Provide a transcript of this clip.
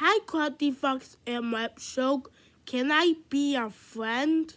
Hi, Crafty Fox and Web Show. Can I be your friend?